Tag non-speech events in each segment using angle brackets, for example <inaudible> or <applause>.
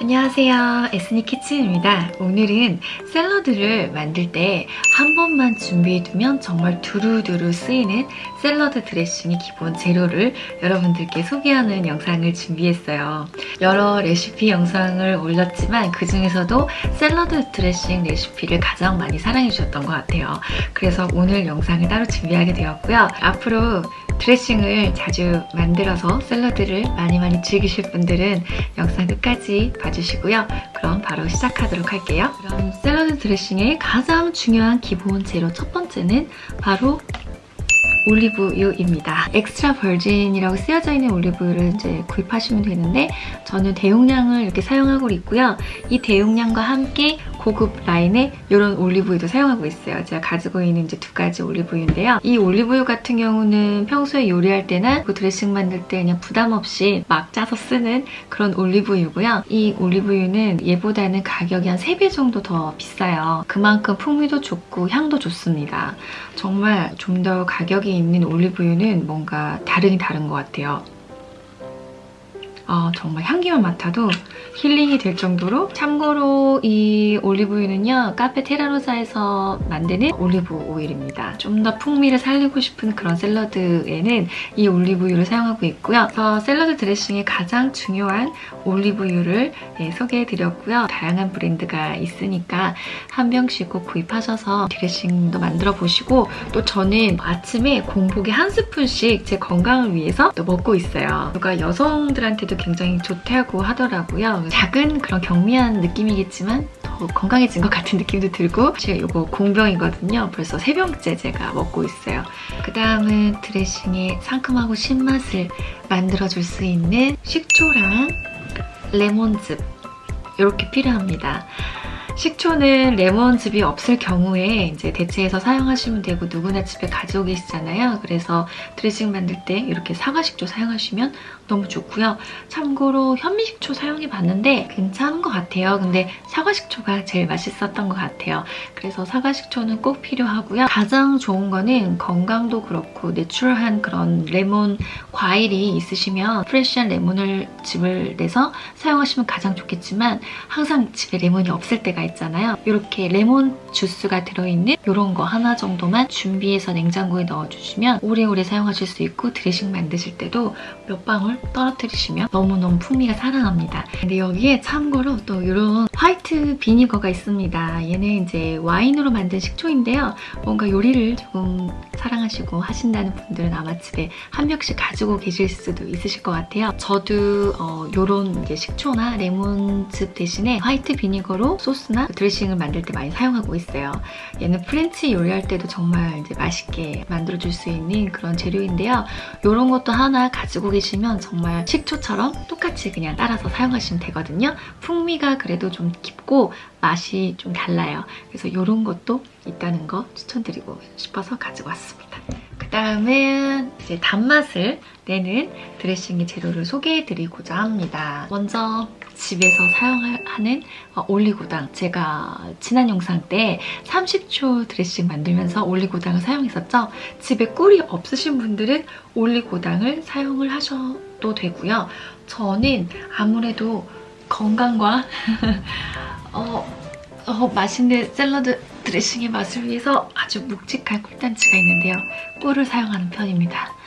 안녕하세요. 에스니 키친입니다. 오늘은 샐러드를 만들 때 한 번만 준비해두면 정말 두루두루 쓰이는 샐러드 드레싱의 기본 재료를 여러분들께 소개하는 영상을 준비했어요. 여러 레시피 영상을 올렸지만 그 중에서도 샐러드 드레싱 레시피를 가장 많이 사랑해주셨던 것 같아요. 그래서 오늘 영상을 따로 준비하게 되었고요. 앞으로 드레싱을 자주 만들어서 샐러드를 많이 많이 즐기실 분들은 영상 끝까지 봐주시고요. 그럼 바로 시작하도록 할게요. 그럼 샐러드 드레싱의 가장 중요한 기본 재료 첫 번째는 바로 올리브유입니다. extra virgin이라고 쓰여져 있는 올리브유를 이제 구입하시면 되는데 저는 대용량을 이렇게 사용하고 있고요. 이 대용량과 함께 고급 라인의 이런 올리브유도 사용하고 있어요. 제가 가지고 있는 이제 두 가지 올리브유인데요. 이 올리브유 같은 경우는 평소에 요리할 때나 그 드레싱 만들 때 그냥 부담 없이 막 짜서 쓰는 그런 올리브유고요. 이 올리브유는 얘보다는 가격이 한 3배 정도 더 비싸요. 그만큼 풍미도 좋고 향도 좋습니다. 정말 좀 더 가격이 있는 올리브유는 뭔가 다르긴 다른 것 같아요. 아, 정말 향기만 맡아도 힐링이 될 정도로 참고로 이 올리브유는요 카페 테라로사에서 만드는 올리브 오일입니다. 좀 더 풍미를 살리고 싶은 그런 샐러드에는 이 올리브유를 사용하고 있고요. 그래서 샐러드 드레싱의 가장 중요한 올리브유를 네, 소개해드렸고요. 다양한 브랜드가 있으니까 한 병씩 꼭 구입하셔서 드레싱도 만들어 보시고 또 저는 아침에 공복에 한 스푼씩 제 건강을 위해서 또 먹고 있어요. 누가 여성들한테도 굉장히 좋다고 하더라고요. 작은 그런 경미한 느낌이겠지만 더 건강해진 것 같은 느낌도 들고 제가 이거 공병이거든요. 벌써 세 병째 제가 먹고 있어요. 그 다음은 드레싱의 상큼하고 신맛을 만들어줄 수 있는 식초랑 레몬즙 이렇게 필요합니다. 식초는 레몬즙이 없을 경우에 이제 대체해서 사용하시면 되고 누구나 집에 가지고 계시잖아요. 그래서 드레싱 만들 때 이렇게 사과식초 사용하시면 너무 좋고요. 참고로 현미식초 사용해봤는데 괜찮은 것 같아요. 근데 사과식초가 제일 맛있었던 것 같아요. 그래서 사과식초는 꼭 필요하고요. 가장 좋은 거는 건강도 그렇고 내추럴한 그런 레몬 과일이 있으시면 프레쉬한 레몬을 즙을 내서 사용하시면 가장 좋겠지만 항상 집에 레몬이 없을 때가 있 잖아요. 이렇게 레몬 주스가 들어있는 이런 거 하나 정도만 준비해서 냉장고에 넣어주시면 오래오래 사용하실 수 있고 드레싱 만드실 때도 몇 방울 떨어뜨리시면 너무너무 풍미가 살아납니다. 근데 여기에 참고로 또 이런 화이트 비니거가 있습니다. 얘는 이제 와인으로 만든 식초인데요. 뭔가 요리를 조금 사랑하시고 하신다는 분들은 아마 집에 한 병씩 가지고 계실 수도 있으실 것 같아요. 저도 어, 이런 식초나 레몬즙 대신에 white vinegar로 소스나 드레싱을 만들 때 많이 사용하고 있어요. 얘는 French 요리할 때도 정말 이제 맛있게 만들어줄 수 있는 그런 재료인데요. 이런 것도 하나 가지고 계시면 정말 식초처럼 똑같이 그냥 따라서 사용하시면 되거든요. 풍미가 그래도 좀 깊고 맛이 좀 달라요. 그래서 이런 것도 있다는 거 추천드리고 싶어서 가지고 왔습니다. 그 다음은 이제 단맛을 내는 드레싱의 재료를 소개해드리고자 합니다. 먼저 집에서 사용하는 어, 올리고당 제가 지난 영상 때 30초 드레싱 만들면서 올리고당을 사용했었죠. 집에 꿀이 없으신 분들은 올리고당을 사용을 하셔도 되고요. 저는 아무래도 건강과 <laughs> 어, 어, 맛있는 샐러드 드레싱의 맛을 위해서 아주 묵직한 꿀단지가 있는데요. 꿀을 사용하는 편입니다.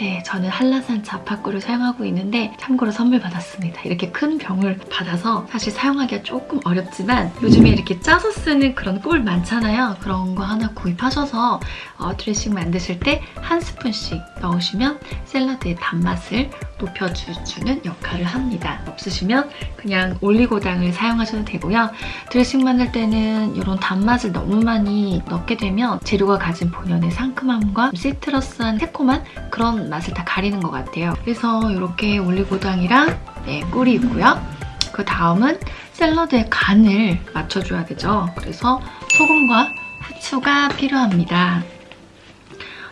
네, 저는 한라산 자파꿀을 사용하고 있는데 참고로 선물 받았습니다. 이렇게 큰 병을 받아서 사실 사용하기가 조금 어렵지만 요즘에 이렇게 짜서 쓰는 그런 꿀 많잖아요. 그런 거 하나 구입하셔서 어, 드레싱 만드실 때 한 스푼씩 넣으시면 샐러드의 단맛을 높여주는 역할을 합니다. 없으시면 그냥 올리고당을 사용하셔도 되고요. 드레싱 만들 때는 이런 단맛을 너무 많이 넣게 되면 재료가 가진 본연의 상큼함과 시트러스한 새콤한 그런 맛을 다 가리는 것 같아요. 그래서 이렇게 올리고당이랑 네, 꿀이 있고요. 그 다음은 샐러드의 간을 맞춰줘야 되죠. 그래서 소금과 후추가 필요합니다.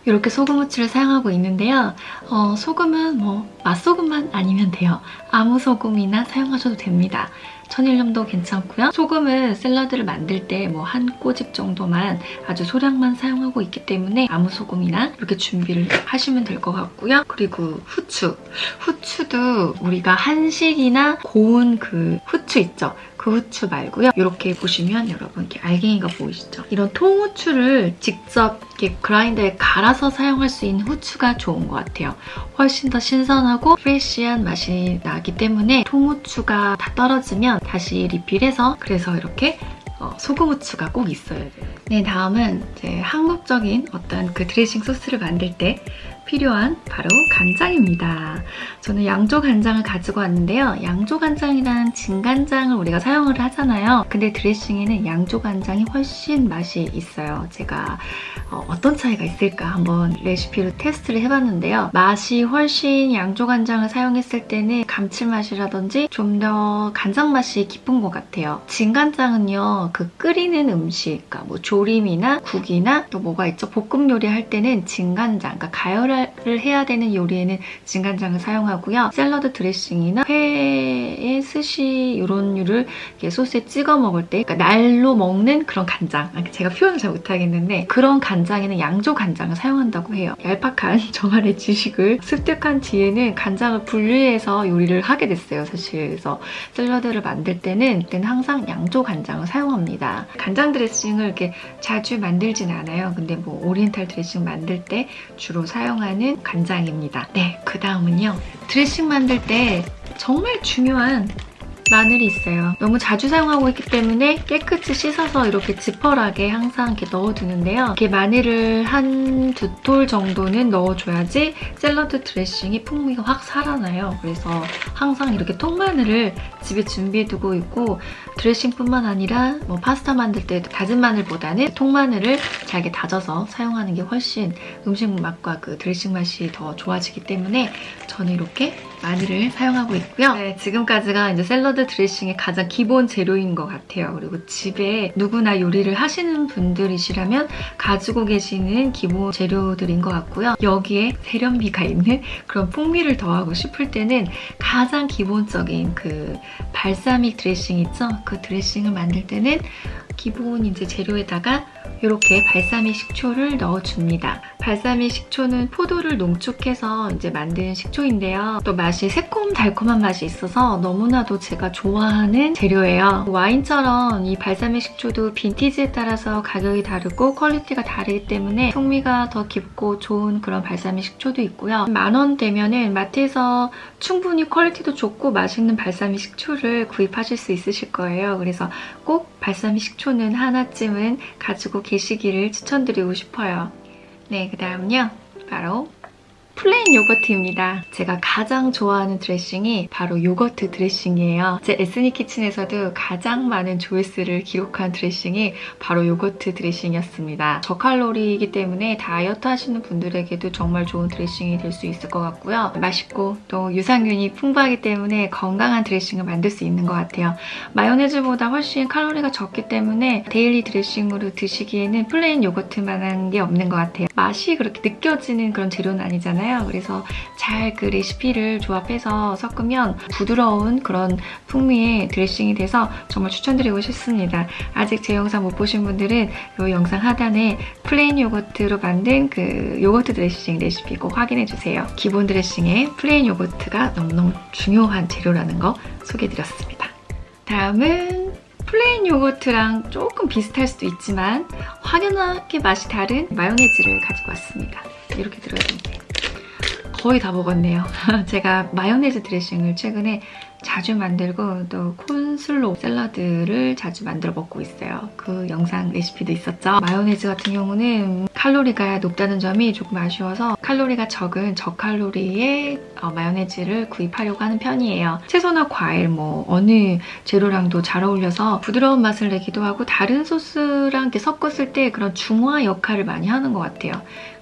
이렇게 소금 후추를 사용하고 있는데요. 어, 소금은 뭐 맛소금만 아니면 돼요. 아무 소금이나 사용하셔도 됩니다. 천일염도 괜찮고요. 소금은 샐러드를 만들 때 뭐 한 꼬집 정도만 아주 소량만 사용하고 있기 때문에 아무 소금이나 이렇게 준비를 하시면 될 것 같고요. 그리고 후추. 후추도 우리가 한식이나 고운 그 후추 있죠? 그 후추 말고요. 이렇게 보시면 여러분 이렇게 알갱이가 보이시죠? 이런 통후추를 직접 이렇게 그라인더에 갈아서 사용할 수 있는 후추가 좋은 것 같아요. 훨씬 더 신선하고 프레쉬한 맛이 나기 때문에 통후추가 다 떨어지면 다시 리필해서 그래서 이렇게 어, 소금 후추가 꼭 있어야 돼요. 네, 다음은 이제 한국적인 어떤 그 드레싱 소스를 만들 때 필요한 바로 간장입니다. 저는 양조 간장을 가지고 왔는데요. 양조 간장이란 진간장을 우리가 사용을 하잖아요. 근데 드레싱에는 양조 간장이 훨씬 맛이 있어요. 제가 어, 떤 차이가 있을까 한번 레시피로 테스트를 해봤는데요. 맛이 훨씬 양조 간장을 사용했을 때는 감칠맛이라든지 좀 더 간장 맛이 깊은 것 같아요. 진간장은요. 그 끓이는 음식, 그러니까 뭐 조림이나 국이나 또 뭐가 있죠. 볶음 요리 할 때는 진간장, 그러니까 가열을 를 해야 되는 요리에는 진간장을 사용하고요. 샐러드 드레싱이나 회에 스시 이런 류를 소스에 찍어 먹을 때 그러니까 날로 먹는 그런 간장 아, 제가 표현을 잘 못하겠는데 그런 간장에는 양조 간장을 사용한다고 해요. 얄팍한 <laughs> 저만의 지식을 습득한 뒤에는 간장을 분리해서 요리를 하게 됐어요. 사실 그래서 샐러드를 만들 때는 그때는 항상 양조 간장을 사용합니다. 간장 드레싱을 이렇게 자주 만들진 않아요. 근데 뭐 오리엔탈 드레싱 만들 때 주로 사용하는 사용하는 간장입니다. 네, 그 다음은요. 드레싱 만들 때 정말 중요한 마늘이 있어요. 너무 자주 사용하고 있기 때문에 깨끗이 씻어서 이렇게 지퍼락에 항상 이렇게 넣어두는데요. 이렇게 마늘을 한 두 톨 정도는 넣어줘야지 샐러드 드레싱이 풍미가 확 살아나요. 그래서 항상 이렇게 통마늘을 집에 준비해두고 있고 드레싱뿐만 아니라 뭐 파스타 만들 때도 다진 마늘보다는 통마늘을 잘게 다져서 사용하는 게 훨씬 음식 맛과 그 드레싱 맛이 더 좋아지기 때문에 저는 이렇게 마늘을 사용하고 있고요. 네, 지금까지가 이제 샐러드 드레싱의 가장 기본 재료인 것 같아요. 그리고 집에 누구나 요리를 하시는 분들이시라면 가지고 계시는 기본 재료들인 것 같고요. 여기에 세련미가 있는 그런 풍미를 더하고 싶을 때는 가장 기본적인 그 발사믹 드레싱 있죠? 그 드레싱을 만들 때는 기본 이제 재료에다가 이렇게 발사믹 식초를 넣어줍니다. 발사믹 식초는 포도를 농축해서 이제 만든 식초인데요. 또 맛이 새콤달콤한 맛이 있어서 너무나도 제가 좋아하는 재료예요. 와인처럼 이 발사믹 식초도 vintage에 따라서 가격이 다르고 quality가 다르기 때문에 풍미가 더 깊고 좋은 그런 발사믹 식초도 있고요. 만원 되면은 마트에서 충분히 quality도 좋고 맛있는 발사믹 식초를 구입하실 수 있으실 거예요. 그래서 꼭 발사믹 식초는 하나쯤은 가지고 계시기를 추천드리고 싶어요. 네, 그 다음은요. 바로 plain 요거트입니다. 제가 가장 좋아하는 드레싱이 바로 요거트 드레싱이에요. 제 에스니 키친에서도 가장 많은 조회수를 기록한 드레싱이 바로 요거트 드레싱이었습니다. 저칼로리이기 때문에 다이어트 하시는 분들에게도 정말 좋은 드레싱이 될 수 있을 것 같고요. 맛있고 또 유산균이 풍부하기 때문에 건강한 드레싱을 만들 수 있는 것 같아요. 마요네즈보다 훨씬 칼로리가 적기 때문에 daily 드레싱으로 드시기에는 plain 요거트만한 게 없는 것 같아요. 맛이 그렇게 느껴지는 그런 재료는 아니잖아요. 있잖아요. 그래서 잘 그 레시피를 조합해서 섞으면 부드러운 그런 풍미의 드레싱이 돼서 정말 추천드리고 싶습니다. 아직 제 영상 못 보신 분들은 이 영상 하단에 plain 요거트로 만든 그 요거트 드레싱 레시피 꼭 확인해주세요. 기본 드레싱에 plain 요거트가 너무너무 중요한 재료라는 거 소개해드렸습니다. 다음은 plain 요거트랑 조금 비슷할 수도 있지만 확연하게 맛이 다른 마요네즈를 가지고 왔습니다. 이렇게 들어있는데 거의 다 먹었네요. <laughs> 제가 마요네즈 드레싱을 최근에 자주 만들고 또 코울슬로 샐러드를 자주 만들어 먹고 있어요. 그 영상 레시피도 있었죠. 마요네즈 같은 경우는 칼로리가 높다는 점이 조금 아쉬워서 칼로리가 적은 저칼로리의 어, 마요네즈를 구입하려고 하는 편이에요. 채소나 과일 뭐 어느 재료랑도 잘 어울려서 부드러운 맛을 내기도 하고 다른 소스랑 이렇게 섞었을 때 그런 중화 역할을 많이 하는 것 같아요.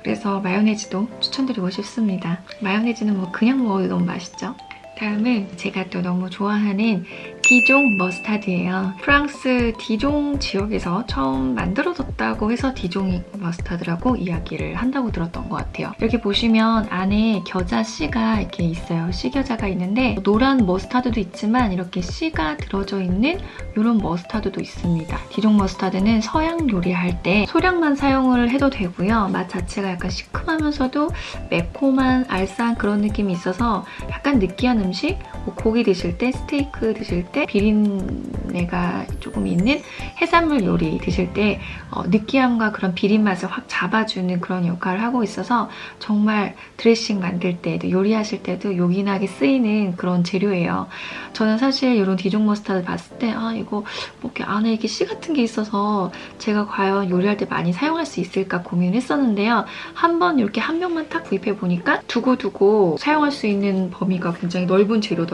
그래서 마요네즈도 추천드리고 싶습니다. 마요네즈는 뭐 그냥 먹어도 너무 맛있죠? 다음은 제가 또 너무 좋아하는 디종 머스타드예요. 프랑스 디종 지역에서 처음 만들어졌다 고 해서 디종 머스타드라고 이야기를 한다고 들었던 것 같아요. 이렇게 보시면 안에 겨자 씨가 이렇게 있어요. 씨겨자가 있는데 노란 머스타드도 있지만 이렇게 씨가 들어져 있는 이런 머스타드도 있습니다. 디종 머스타드는 서양 요리할 때 소량만 사용을 해도 되고요. 맛 자체가 약간 시큼하면서도 매콤한 알싸한 그런 느낌이 있어서 약간 느끼한 음식, 뭐 고기 드실 때, 스테이크 드실 때 비린내가 조금 있는 해산물 요리 드실 때 어, 느끼함과 그런 비린 맛을 확 잡아주는 그런 역할을 하고 있어서 정말 드레싱 만들 때도 요리하실 때도 요긴하게 쓰이는 그런 재료예요. 저는 사실 이런 디종 머스타드 봤을 때 아 이거 뭐 이렇게 안에 이렇게 씨 같은 게 있어서 제가 과연 요리할 때 많이 사용할 수 있을까 고민했었는데요. 한번 이렇게 한 병만 딱 구입해 보니까 두고두고 사용할 수 있는 범위가 굉장히 넓은 재료더라고요.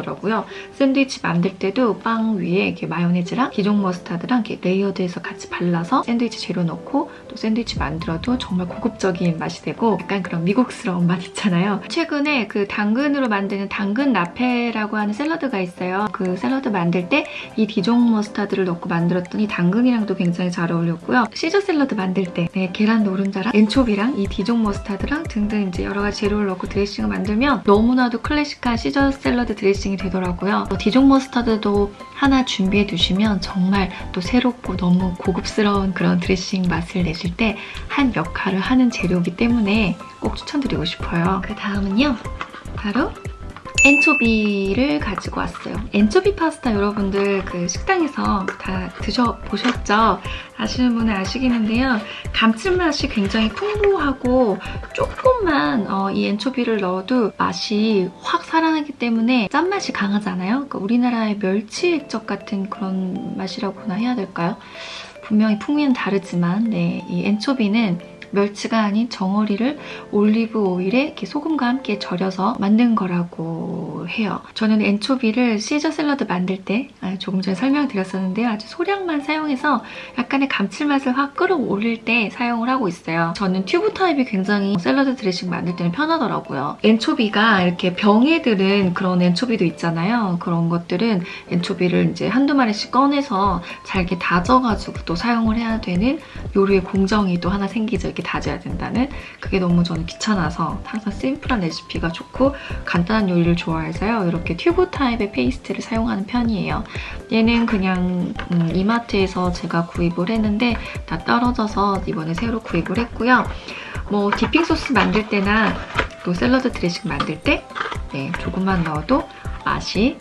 샌드위치 만들 때도 빵 위에 이렇게 마요네즈랑 디종 머스타드랑 이렇게 layered해서 같이 발라서 샌드위치 재료 넣고 또 샌드위치 만들어도 정말 고급적인 맛이 되고 약간 그런 미국스러운 맛 있잖아요. 최근에 그 당근으로 만드는 당근 라페라고 하는 샐러드가 있어요. 그 샐러드 만들 때 이 디종 머스타드를 넣고 만들었더니 당근이랑도 굉장히 잘 어울렸고요. 시저 샐러드 만들 때 네, 계란 노른자랑 엔초비랑 이 디종 머스타드랑 등등 이제 여러 가지 재료를 넣고 드레싱을 만들면 너무나도 클래식한 시저 샐러드 드레싱 이 되더라고요. 디종 머스타드도 하나 준비해 두시면 정말 또 새롭고 너무 고급스러운 그런 드레싱 맛을 내실 때 한 역할을 하는 재료이기 때문에 꼭 추천드리고 싶어요. 그 다음은요. 바로 엔초비를 가지고 왔어요. 엔초비 파스타 여러분들 그 식당에서 다 드셔보셨죠? 아시는 분은 아시겠는데요. 감칠맛이 굉장히 풍부하고 조금만 어, 이 엔초비를 넣어도 맛이 확 살아나기 때문에 짠맛이 강하잖아요. 그러니까 우리나라의 멸치 액젓 같은 그런 맛이라고나 해야 될까요? 분명히 풍미는 다르지만 네, 이 엔초비는 멸치가 아닌 정어리를 올리브 오일에 이렇게 소금과 함께 절여서 만든 거라고 해요. 저는 anchovy를 시저 샐러드 만들 때 아, 조금 전에 설명드렸었는데요. 아주 소량만 사용해서 약간의 감칠맛을 확 끌어올릴 때 사용을 하고 있어요. 저는 튜브 타입이 굉장히 샐러드 드레싱 만들 때는 편하더라고요. anchovy가 이렇게 병에 들은 그런 anchovy도 있잖아요. 그런 것들은 anchovy를 이제 한두 마리씩 꺼내서 잘게 다져가지고 또 사용을 해야 되는 요리의 공정이 또 하나 생기죠. 이렇게 다져야 된다는 그게 너무 저는 귀찮아서 항상 심플한 레시피가 좋고 간단한 요리를 좋아해서요. 이렇게 튜브 타입의 페이스트를 사용하는 편이에요. 얘는 그냥 음, 이마트에서 제가 구입을 했는데 다 떨어져서 이번에 새로 구입을 했고요. 뭐 dipping 소스 만들 때나 또 샐러드 드레싱 만들 때 네, 조금만 넣어도 맛이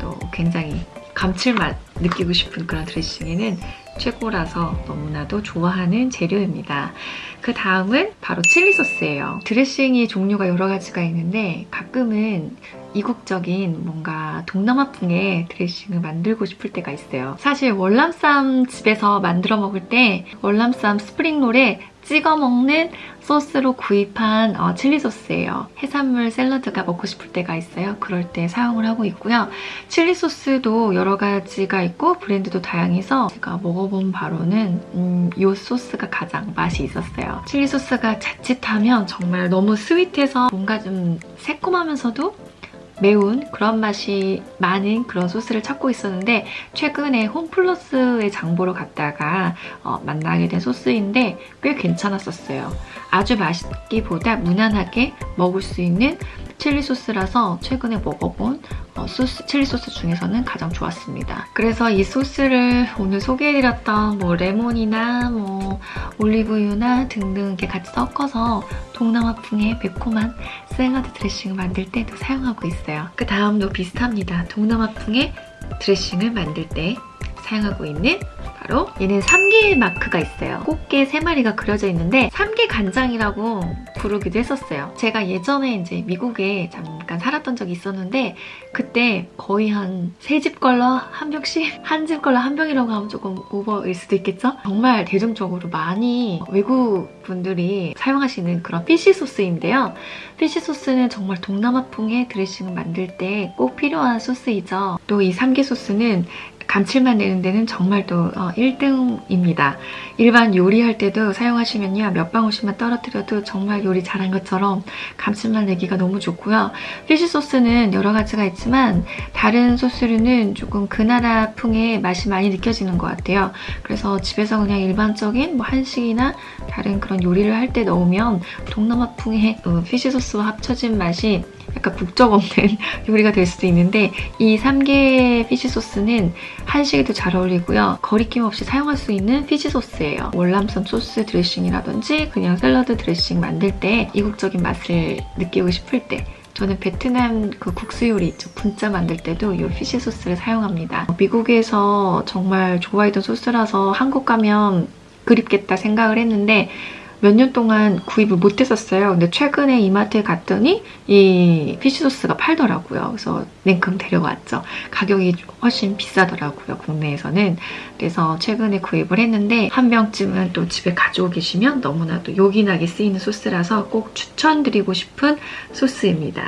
또 굉장히 감칠맛 느끼고 싶은 그런 드레싱에는 최고라서 너무나도 좋아하는 재료입니다. 그 다음은 바로 칠리 소스예요. 드레싱이 종류가 여러 가지가 있는데 가끔은 이국적인 뭔가 동남아풍의 드레싱을 만들고 싶을 때가 있어요. 사실 월남쌈 집에서 만들어 먹을 때 월남쌈 스프링롤에 찍어 먹는 소스로 구입한 어, 칠리 소스예요. 해산물 샐러드가 먹고 싶을 때가 있어요. 그럴 때 사용을 하고 있고요. 칠리 소스도 여러 가지가 있고 브랜드도 다양해서 제가 먹어본 바로는 음, 이 소스가 가장 맛이 있었어요. 칠리 소스가 자칫하면 정말 너무 스윗해서 뭔가 좀 새콤하면서도 매운 그런 맛이 많은 그런 소스를 찾고 있었는데 최근에 홈플러스에 장보러 갔다가 어, 만나게 된 소스인데 꽤 괜찮았었어요. 아주 맛있기보다 무난하게 먹을 수 있는 칠리 소스라서 최근에 먹어본 어, 소스, 칠리 소스 중에서는 가장 좋았습니다. 그래서 이 소스를 오늘 소개해드렸던 뭐 레몬이나 뭐 올리브유나 등등 이렇게 같이 섞어서 동남아풍의 매콤한 샐러드 드레싱을 만들 때도 사용하고 있어요. 그 다음도 비슷합니다. 동남아풍의 드레싱을 만들 때 사용하고 있는 바로 얘는 삼게 마크가 있어요. 꽃게 3마리가 그려져 있는데 삼게 간장이라고 부르기도 했었어요. 제가 예전에 이제 미국에 잠깐 살았던 적이 있었는데 그때 거의 한 세 집 걸러 한 병씩 <laughs> 한 집 걸러 한 병이라고 하면 조금 오버일 수도 있겠죠? 정말 대중적으로 많이 외국 분들이 사용하시는 그런 fish sauce인데요. fish sauce는 정말 동남아풍의 드레싱을 만들 때 꼭 필요한 소스이죠. 또 이 삼게 소스는 감칠맛 내는 데는 정말 또 어, 1등입니다. 일반 요리할 때도 사용하시면요. 몇 방울씩만 떨어뜨려도 정말 요리 잘한 것처럼 감칠맛 내기가 너무 좋고요. 피쉬 소스는 여러 가지가 있지만 다른 소스류는 조금 그 나라 풍의 맛이 많이 느껴지는 것 같아요. 그래서 집에서 그냥 일반적인 뭐 한식이나 다른 그런 요리를 할 때 넣으면 동남아 풍의 어, 피쉬 소스와 합쳐진 맛이 약간 국적 없는 <laughs> 요리가 될 수도 있는데 이 3개 피쉬 소스는 한식에도 잘 어울리고요. 거리낌 없이 사용할 수 있는 fish sauce예요. 월남쌈 소스 드레싱이라든지 그냥 샐러드 드레싱 만들 때 이국적인 맛을 느끼고 싶을 때 저는 베트남 그 국수 요리 있죠. 분짜 만들 때도 이 fish sauce를 사용합니다. 미국에서 정말 좋아했던 소스라서 한국 가면 그립겠다 생각을 했는데 몇 년 동안 구입을 못했었어요. 근데 최근에 이마트에 갔더니 이 fish sauce가 팔더라고요. 그래서 냉큼 데려왔죠. 가격이 훨씬 비싸더라고요. 국내에서는. 그래서 최근에 구입을 했는데 한 병쯤은 또 집에 가지고 계시면 너무나도 요긴하게 쓰이는 소스라서 꼭 추천드리고 싶은 소스입니다.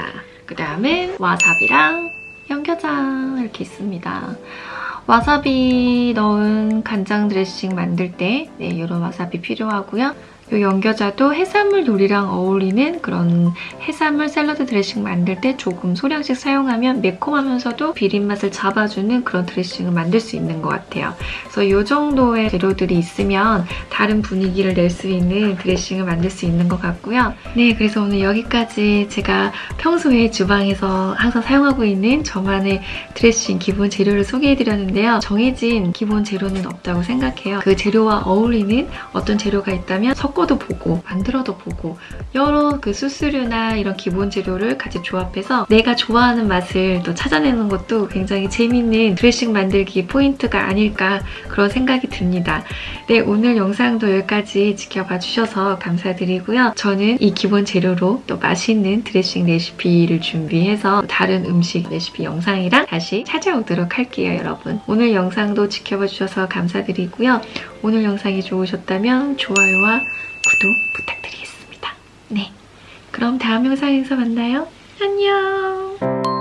그 다음에 와사비랑 연겨장 이렇게 있습니다. 와사비 넣은 간장 드레싱 만들 때 네, 이런 와사비 필요하고요. 이 연겨자도 해산물 요리랑 어울리는 그런 해산물 샐러드 드레싱 만들 때 조금 소량씩 사용하면 매콤하면서도 비린맛을 잡아주는 그런 드레싱을 만들 수 있는 것 같아요. 그래서 이 정도의 재료들이 있으면 다른 분위기를 낼 수 있는 드레싱을 만들 수 있는 것 같고요. 네, 그래서 오늘 여기까지 제가 평소에 주방에서 항상 사용하고 있는 저만의 드레싱 기본 재료를 소개해드렸는데요. 정해진 기본 재료는 없다고 생각해요. 그 재료와 어울리는 어떤 재료가 있다면 섞어 섞어도 보고 만들어도 보고 여러 그 수수료나 이런 기본 재료를 같이 조합해서 내가 좋아하는 맛을 또 찾아내는 것도 굉장히 재밌는 드레싱 만들기 포인트가 아닐까 그런 생각이 듭니다. 네, 오늘 영상도 여기까지 지켜봐 주셔서 감사드리고요. 저는 이 기본 재료로 또 맛있는 드레싱 레시피를 준비해서 다른 음식 레시피 영상이랑 다시 찾아오도록 할게요, 여러분. 오늘 영상도 지켜봐 주셔서 감사드리고요. 오늘 영상이 좋으셨다면 좋아요와 구독 부탁드리겠습니다. 네, 그럼 다음 영상에서 만나요. 안녕!